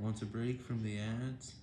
Want a break from the ads?